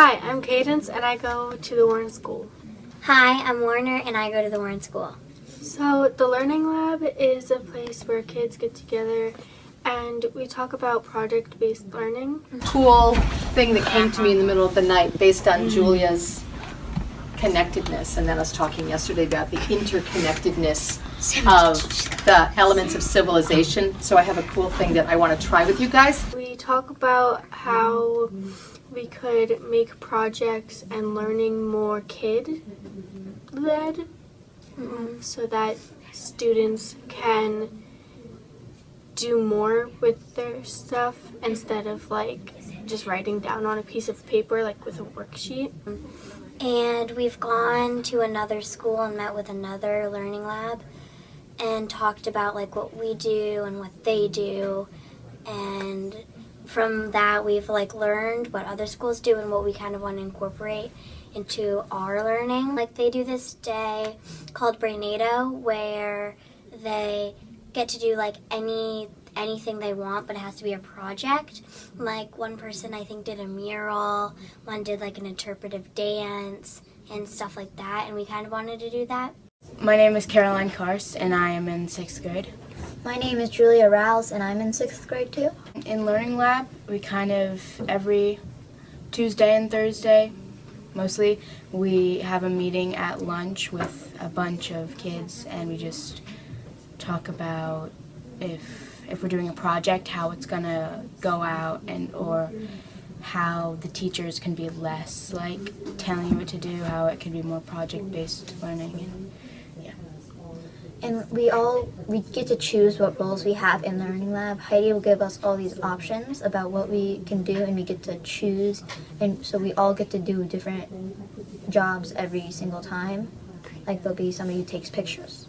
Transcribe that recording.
Hi, I'm Cadence and I go to the Warren School. Hi, I'm Warner and I go to the Warren School. So, the Learning Lab is a place where kids get together and we talk about project based learning. cool thing that came to me in the middle of the night based on Julia's connectedness and then us talking yesterday about the interconnectedness of the elements of civilization. So I have a cool thing that I want to try with you guys. We talk about how we could make projects and learning more kid led mm-hmm. so that students can do more with their stuff instead of like just writing down on a piece of paper like with a worksheet. And we've gone to another school and met with another learning lab and talked about like what we do and what they do and from that we've like learned what other schools do and what we kind of want to incorporate into our learning. Like they do this day called Brainado where they get to do like any anything they want but it has to be a project. Like one person I think did a mural, one did like an interpretive dance and stuff like that and we kind of wanted to do that. My name is Caroline Karst and I am in sixth grade. My name is Julia Rouse and I'm in sixth grade too. In Learning Lab, we kind of every Tuesday and Thursday, mostly, we have a meeting at lunch with a bunch of kids and we just talk about if if we're doing a project, how it's gonna go out and or how the teachers can be less like telling you what to do, how it can be more project based learning and And we all we get to choose what roles we have in Learning Lab. Heidi will give us all these options about what we can do and we get to choose and so we all get to do different jobs every single time. Like there'll be somebody who takes pictures.